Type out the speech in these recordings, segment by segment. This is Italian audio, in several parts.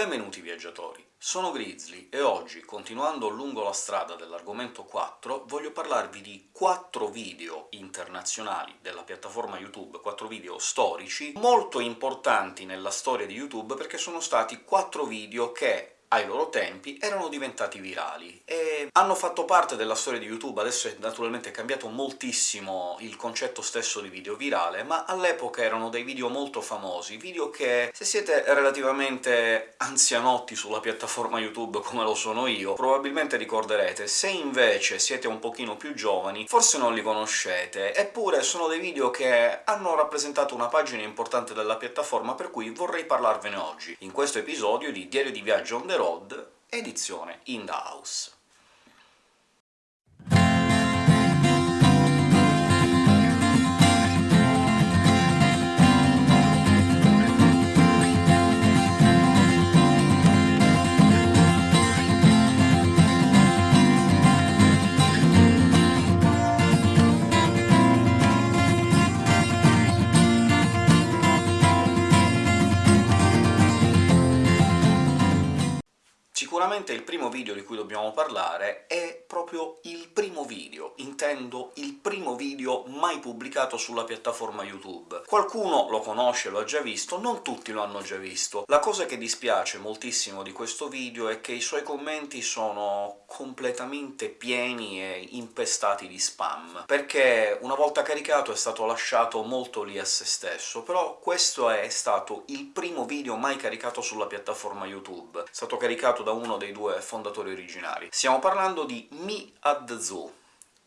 Benvenuti viaggiatori! Sono Grizzly e oggi, continuando lungo la strada dell'argomento 4, voglio parlarvi di 4 video internazionali della piattaforma YouTube, 4 video storici, molto importanti nella storia di YouTube perché sono stati 4 video che ai loro tempi erano diventati virali, e hanno fatto parte della storia di YouTube, adesso è naturalmente cambiato moltissimo il concetto stesso di video virale, ma all'epoca erano dei video molto famosi, video che, se siete relativamente anzianotti sulla piattaforma YouTube come lo sono io, probabilmente ricorderete, se invece siete un pochino più giovani forse non li conoscete, eppure sono dei video che hanno rappresentato una pagina importante della piattaforma, per cui vorrei parlarvene oggi, in questo episodio di Diario di Viaggio on the road, edizione in the house. Sicuramente il primo video di cui dobbiamo parlare è proprio il primo video, intendo il primo video mai pubblicato sulla piattaforma YouTube. Qualcuno lo conosce, lo ha già visto, non tutti lo hanno già visto. La cosa che dispiace moltissimo di questo video è che i suoi commenti sono completamente pieni e impestati di spam, perché una volta caricato è stato lasciato molto lì a se stesso, però questo è stato il primo video mai caricato sulla piattaforma YouTube. È stato caricato da uno dei due fondatori originari. Stiamo parlando di the Zoo,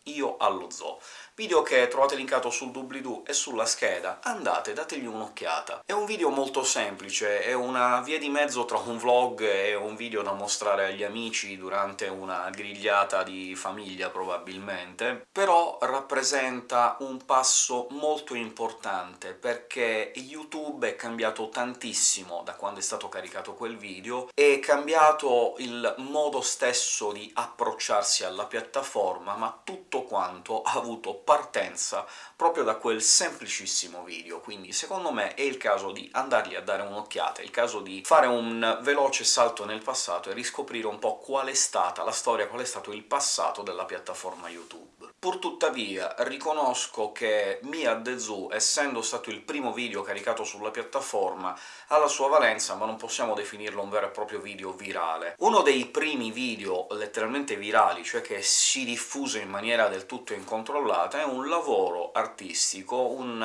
io allo zoo video che trovate linkato sul doobly-doo e sulla scheda, andate, dategli un'occhiata. È un video molto semplice, è una via di mezzo tra un vlog e un video da mostrare agli amici durante una grigliata di famiglia, probabilmente, però rappresenta un passo molto importante, perché YouTube è cambiato tantissimo da quando è stato caricato quel video, è cambiato il modo stesso di approcciarsi alla piattaforma, ma tutto quanto ha avuto partenza proprio da quel semplicissimo video, quindi secondo me è il caso di andargli a dare un'occhiata, è il caso di fare un veloce salto nel passato e riscoprire un po' qual è stata la storia, qual è stato il passato della piattaforma YouTube. Purtuttavia riconosco che Mia Zoo, essendo stato il primo video caricato sulla piattaforma, ha la sua valenza, ma non possiamo definirlo un vero e proprio video virale. Uno dei primi video letteralmente virali, cioè che si diffuse in maniera del tutto incontrollata, è un lavoro artistico, un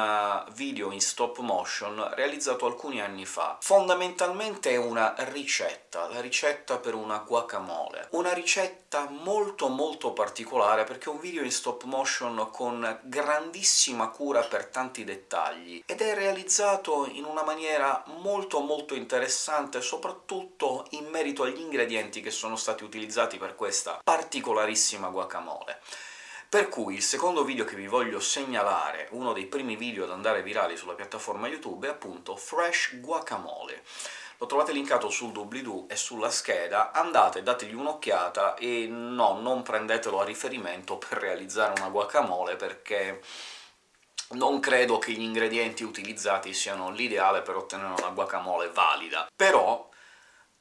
uh, video in stop motion realizzato alcuni anni fa. Fondamentalmente è una ricetta, la ricetta per una guacamole. Una ricetta molto molto particolare, perché un video in stop stop motion con grandissima cura per tanti dettagli, ed è realizzato in una maniera molto molto interessante, soprattutto in merito agli ingredienti che sono stati utilizzati per questa particolarissima guacamole. Per cui il secondo video che vi voglio segnalare, uno dei primi video ad andare virali sulla piattaforma YouTube, è appunto Fresh Guacamole lo trovate linkato sul doobly-doo e sulla scheda, andate, dategli un'occhiata e no, non prendetelo a riferimento per realizzare una guacamole, perché non credo che gli ingredienti utilizzati siano l'ideale per ottenere una guacamole valida. Però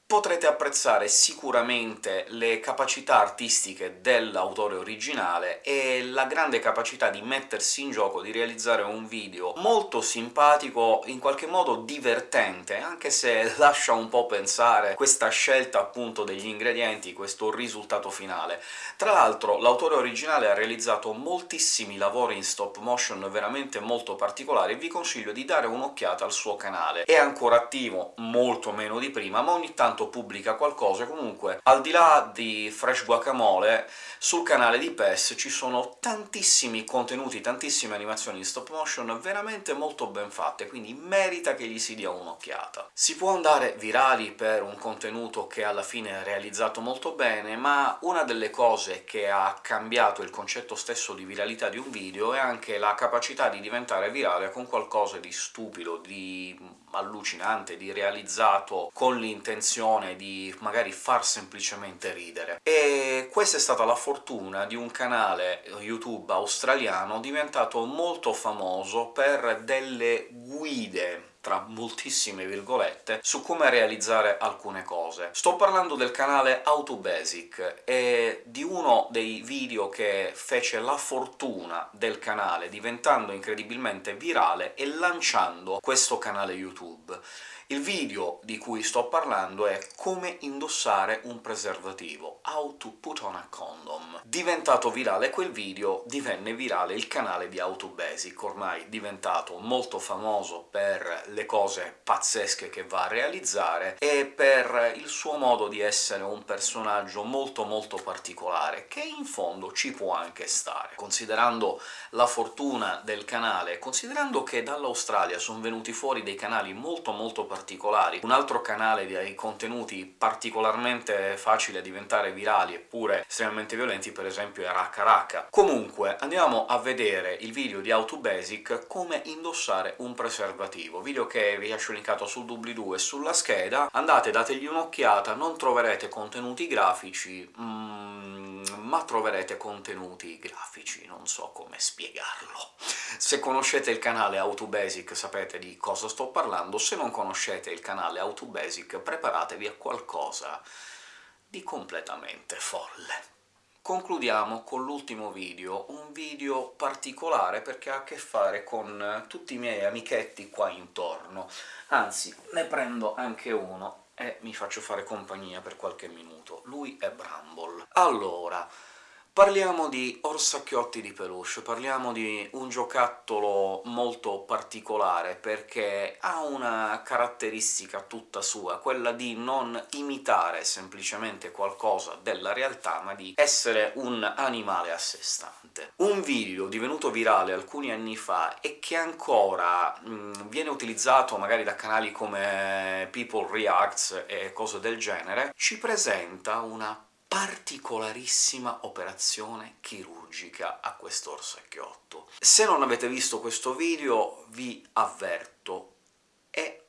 potrete apprezzare sicuramente le capacità artistiche dell'autore originale e la grande capacità di mettersi in gioco, di realizzare un video molto simpatico, in qualche modo divertente, anche se lascia un po' pensare questa scelta appunto degli ingredienti, questo risultato finale. Tra l'altro l'autore originale ha realizzato moltissimi lavori in stop motion veramente molto particolari, e vi consiglio di dare un'occhiata al suo canale. È ancora attivo, molto meno di prima, ma ogni tanto tanto pubblica qualcosa, comunque al di là di Fresh Guacamole, sul canale di PES ci sono tantissimi contenuti, tantissime animazioni in stop motion veramente molto ben fatte, quindi merita che gli si dia un'occhiata. Si può andare virali per un contenuto che alla fine è realizzato molto bene, ma una delle cose che ha cambiato il concetto stesso di viralità di un video è anche la capacità di diventare virale con qualcosa di stupido, di allucinante, di realizzato con l'intenzione di magari far semplicemente ridere. E questa è stata la fortuna di un canale YouTube australiano diventato molto famoso per delle guide tra moltissime virgolette, su come realizzare alcune cose. Sto parlando del canale AutoBasic e di uno dei video che fece la fortuna del canale, diventando incredibilmente virale e lanciando questo canale YouTube. Il video di cui sto parlando è come indossare un preservativo, How to put on a condom. Diventato virale quel video, divenne virale il canale di AutoBasic, ormai diventato molto famoso per le cose pazzesche che va a realizzare e per il suo modo di essere un personaggio molto molto particolare, che in fondo ci può anche stare. Considerando la fortuna del canale, considerando che dall'Australia sono venuti fuori dei canali molto molto particolari, particolari. Un altro canale di contenuti particolarmente facili a diventare virali eppure estremamente violenti, per esempio, è Racca Racca. Comunque, andiamo a vedere il video di AutoBasic come indossare un preservativo, video che vi lascio linkato sul doobly-doo e sulla scheda. Andate, dategli un'occhiata, non troverete contenuti grafici, mm, ma troverete contenuti grafici, non so come spiegarlo. Se conoscete il canale AutoBasic sapete di cosa sto parlando, se non conoscete il canale AutoBasic preparatevi a qualcosa di completamente folle. Concludiamo con l'ultimo video, un video particolare perché ha a che fare con tutti i miei amichetti qua intorno. Anzi, ne prendo anche uno e mi faccio fare compagnia per qualche minuto. Lui è Bramble. Allora, Parliamo di orsacchiotti di peluche, parliamo di un giocattolo molto particolare, perché ha una caratteristica tutta sua, quella di non imitare semplicemente qualcosa della realtà, ma di essere un animale a sé stante. Un video divenuto virale alcuni anni fa e che ancora mh, viene utilizzato magari da canali come People Reacts e cose del genere, ci presenta una particolarissima operazione chirurgica a questo orsacchiotto. Se non avete visto questo video vi avverto, è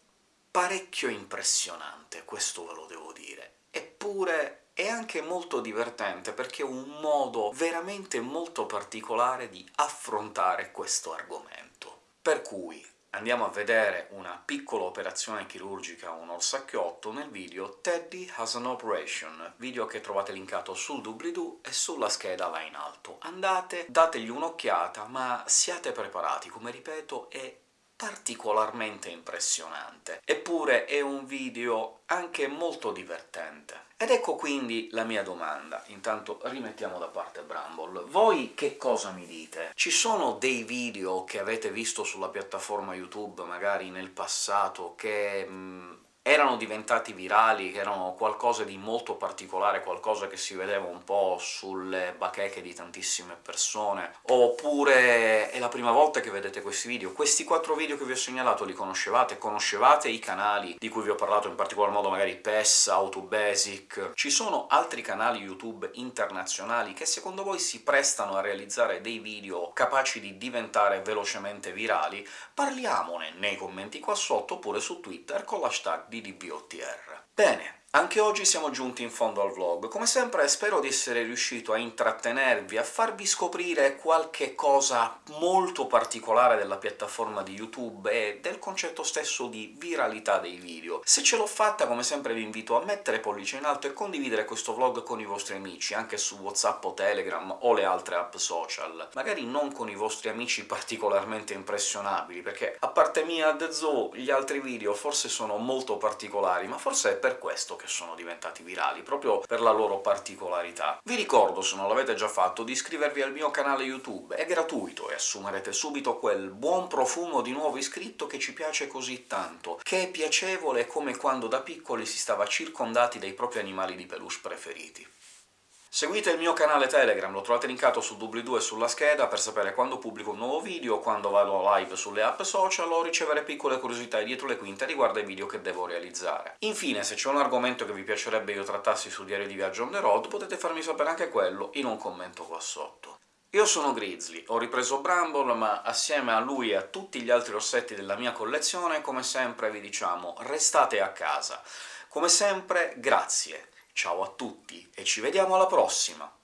parecchio impressionante, questo ve lo devo dire. Eppure è anche molto divertente, perché è un modo veramente molto particolare di affrontare questo argomento. Per cui Andiamo a vedere una piccola operazione chirurgica un orsacchiotto nel video Teddy has an operation, video che trovate linkato sul doobly-doo e sulla scheda là in alto. Andate, dategli un'occhiata, ma siate preparati, come ripeto è particolarmente impressionante. Eppure è un video anche molto divertente. Ed ecco quindi la mia domanda. Intanto rimettiamo da parte Bramble. Voi che cosa mi dite? Ci sono dei video che avete visto sulla piattaforma YouTube, magari nel passato, che... Mh, mm, erano diventati virali, che erano qualcosa di molto particolare, qualcosa che si vedeva un po' sulle bacheche di tantissime persone, oppure è la prima volta che vedete questi video. Questi quattro video che vi ho segnalato li conoscevate? Conoscevate i canali di cui vi ho parlato, in particolar modo magari PES, AutoBasic? Ci sono altri canali YouTube internazionali che secondo voi si prestano a realizzare dei video capaci di diventare velocemente virali? Parliamone nei commenti qua sotto, oppure su Twitter con l'hashtag di DBOTR. Bene, anche oggi siamo giunti in fondo al vlog. Come sempre spero di essere riuscito a intrattenervi, a farvi scoprire qualche cosa molto particolare della piattaforma di YouTube e del concetto stesso di viralità dei video. Se ce l'ho fatta, come sempre vi invito a mettere pollice in alto e condividere questo vlog con i vostri amici, anche su WhatsApp o Telegram o le altre app social. Magari non con i vostri amici particolarmente impressionabili, perché a parte mia The Zoo gli altri video forse sono molto particolari, ma forse è per questo che sono diventati virali, proprio per la loro particolarità. Vi ricordo, se non l'avete già fatto, di iscrivervi al mio canale YouTube, è gratuito e assumerete subito quel buon profumo di nuovo iscritto che ci piace così tanto, che è piacevole come quando da piccoli si stava circondati dai propri animali di peluche preferiti. Seguite il mio canale Telegram, lo trovate linkato sul doobly-doo e sulla scheda per sapere quando pubblico un nuovo video, quando vado live sulle app social o ricevere piccole curiosità dietro le quinte riguardo ai video che devo realizzare. Infine, se c'è un argomento che vi piacerebbe io trattassi su Diario di Viaggio on the road, potete farmi sapere anche quello in un commento qua sotto. Io sono Grizzly, ho ripreso Bramble, ma assieme a lui e a tutti gli altri rossetti della mia collezione, come sempre vi diciamo restate a casa. Come sempre, grazie! Ciao a tutti e ci vediamo alla prossima!